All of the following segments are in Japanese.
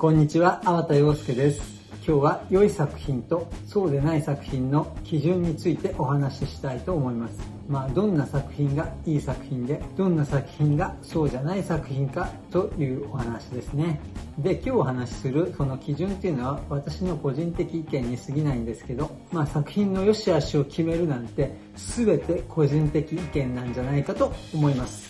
こんにちは、粟田洋介です。今日は良い作品とそうでない作品の基準についてお話ししたいと思います。まあ、どんな作品がいい作品で、どんな作品がそうじゃない作品かというお話ですね。で、今日お話しするその基準っていうのは私の個人的意見に過ぎないんですけど、まあ作品の良し悪しを決めるなんて全て個人的意見なんじゃないかと思います。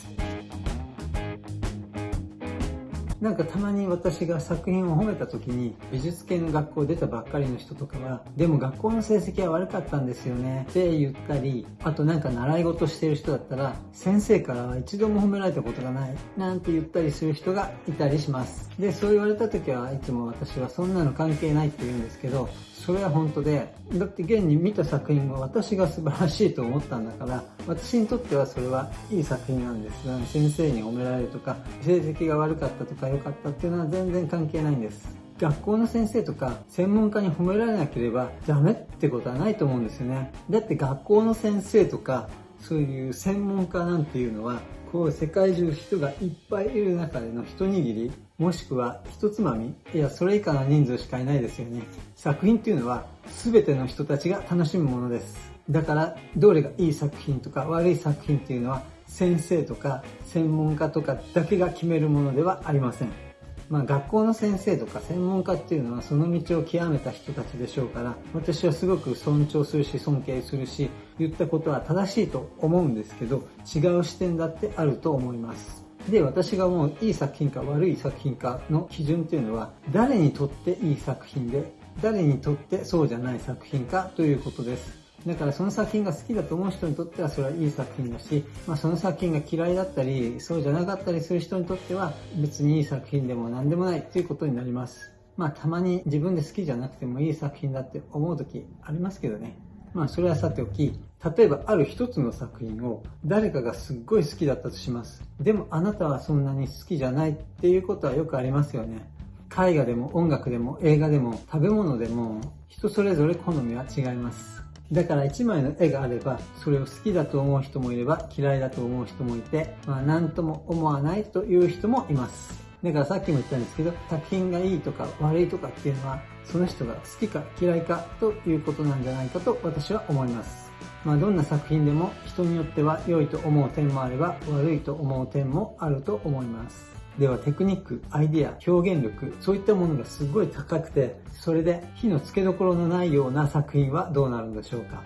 なんかたまに私が作品を褒めた時に美術系の学校出たばっかりの人とかはでも学校の成績は悪かったんですよねって言ったりあとなんか習い事してる人だったら先生からは一度も褒められたことがないなんて言ったりする人がいたりします。でそう言われた時はいつも私はそんなの関係ないって言うんですけどそれは本当でだって現に見た作品は私が素晴らしいと思ったんだから私にとってはそれはいい作品なんです。先生に褒められるとか成績が悪かったとか良かったっていうのは全然関係ないんです。学校の先生とか専門家に褒められなければダメってことはないと思うんですよね。だって学校の先生とかそういう専門家なんていうのはこう世界中人がいっぱいいる中での一握りもしくは一つまみいやそれ以下の人数しかいないですよね。作品っていうのは全ての人たちが楽しむものです。だからどれがいい作品とか悪い作品っていうのは先生とか専門家とかだけが決めるものではありません。まあ、学校の先生とか専門家っていうのはその道を極めた人たちでしょうから私はすごく尊重するし尊敬するし言ったことは正しいと思うんですけど違う視点だってあると思います。で私がもういい作品か悪い作品かの基準っていうのは誰にとっていい作品で誰にとってそうじゃない作品かということです。だからその作品が好きだと思う人にとってはそれはいい作品だし、まあ、その作品が嫌いだったり、そうじゃなかったりする人にとっては別にいい作品でも何でもないということになります。まあたまに自分で好きじゃなくてもいい作品だって思う時ありますけどね。まあそれはさておき、例えばある一つの作品を誰かがすっごい好きだったとします。でもあなたはそんなに好きじゃないっていうことはよくありますよね。絵画でも音楽でも映画でも食べ物でも人それぞれ好みは違います。だから1枚の絵があれば、それを好きだと思う人もいれば、嫌いだと思う人もいて、まあ何とも思わないという人もいます。だからさっきも言ったんですけど、作品がいいとか悪いとかっていうのは、その人が好きか嫌いかということなんじゃないかと私は思います。まあどんな作品でも人によっては良いと思う点もあれば悪いと思う点もあると思います。ではテクニック、アイディア、表現力、そういったものがすごい高くて、それで火の付けどころのないような作品はどうなるんでしょうか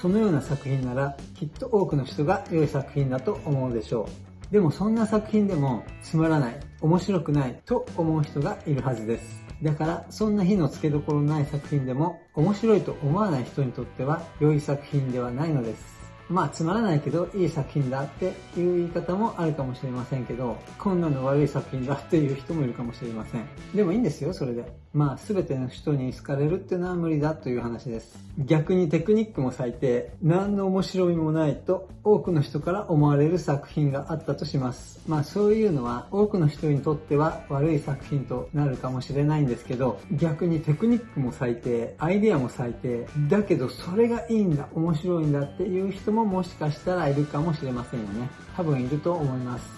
そのような作品ならきっと多くの人が良い作品だと思うでしょう。でもそんな作品でもつまらない、面白くないと思う人がいるはずです。だからそんな火の付けどころのない作品でも面白いと思わない人にとっては良い作品ではないのです。まあつまらないけどいい作品だっていう言い方もあるかもしれませんけど、こんなの悪い作品だっていう人もいるかもしれません。でもいいんですよ、それで。まあ全ての人に好かれるっていうのは無理だという話です。逆にテクニックも最低、何の面白みもないと多くの人から思われる作品があったとします。まあそういうのは多くの人にとっては悪い作品となるかもしれないんですけど、逆にテクニックも最低、アイデアも最低、だけどそれがいいんだ、面白いんだっていう人もももしかしたらいるかもしれませんよね。多分いると思います。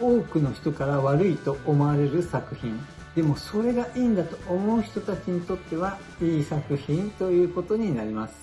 多くの人から悪いと思われる作品。でもそれがいいんだと思う人たちにとってはいい作品ということになります。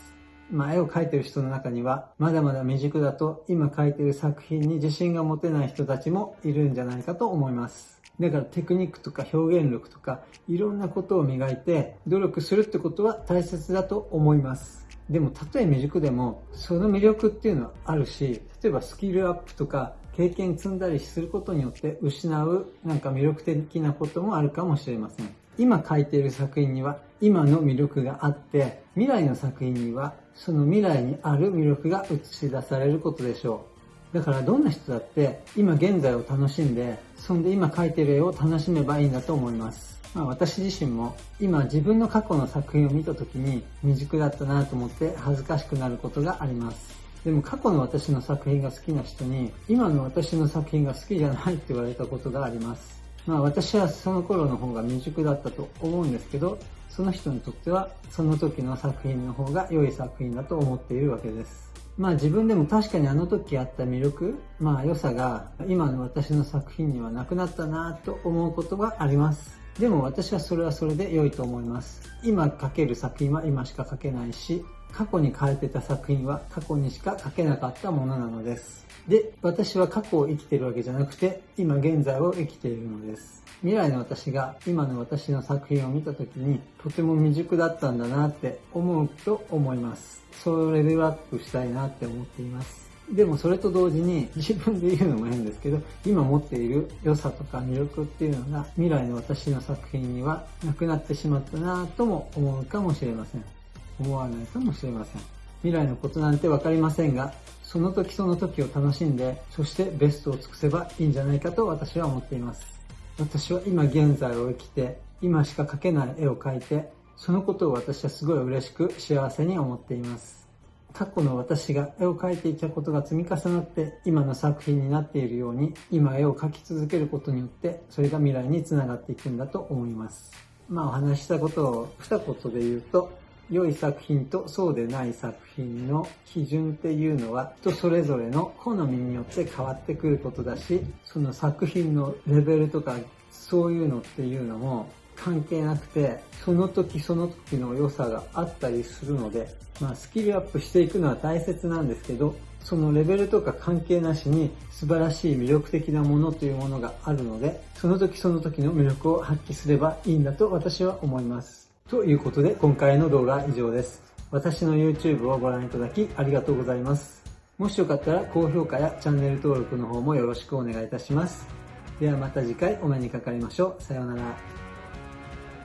まあ、絵を描いてる人の中には、まだまだ未熟だと今描いてる作品に自信が持てない人たちもいるんじゃないかと思います。だからテクニックとか表現力とかいろんなことを磨いて努力するってことは大切だと思います。でも、たとえ未熟でも、その魅力っていうのはあるし、例えばスキルアップとか、経験積んだりすることによって失うなんか魅力的なこともあるかもしれません。今書いている作品には今の魅力があって、未来の作品にはその未来にある魅力が映し出されることでしょう。だからどんな人だって今現在を楽しんで、そんで今描いてる絵を楽しめばいいんだと思います。まあ、私自身も今自分の過去の作品を見た時に未熟だったなと思って恥ずかしくなることがあります。でも過去の私の作品が好きな人に今の私の作品が好きじゃないって言われたことがあります。まあ私はその頃の方が未熟だったと思うんですけど、その人にとってはその時の作品の方が良い作品だと思っているわけです。まあ自分でも確かにあの時あった魅力、まあ良さが今の私の作品にはなくなったなと思うことがあります。でも私はそれはそれで良いと思います。今書ける作品は今しか書けないし、過去に書いてた作品は過去にしか書けなかったものなのです。で、私は過去を生きているわけじゃなくて、今現在を生きているのです。未来の私が今の私の作品を見た時にとても未熟だったんだなって思うと思います。そうレベルアップしたいなって思っています。でもそれと同時に自分で言うのも変ですけど、今持っている良さとか魅力っていうのが未来の私の作品にはなくなってしまったなぁとも思うかもしれません。思わないかもしれません。未来のことなんてわかりませんが、その時その時を楽しんで、そしてベストを尽くせばいいんじゃないかと私は思っています。私は今現在を生きて、今しか描けない絵を描いて、そのことを私はすごい嬉しく幸せに思っています。過去の私が絵を描いていたことが積み重なって今の作品になっているように今絵を描き続けることによってそれが未来につながっていくんだと思います。まあお話ししたことを二言で言うと良い作品とそうでない作品の基準っていうのは人それぞれの好みによって変わってくることだしその作品のレベルとかそういうのっていうのも関係なくて、その時その時の良さがあったりするので、まあスキルアップしていくのは大切なんですけど、そのレベルとか関係なしに素晴らしい魅力的なものというものがあるので、その時その時の魅力を発揮すればいいんだと私は思います。ということで今回の動画は以上です。私の YouTube をご覧いただきありがとうございます。もしよかったら高評価やチャンネル登録の方もよろしくお願いいたします。ではまた次回お目にかかりましょう。さようなら。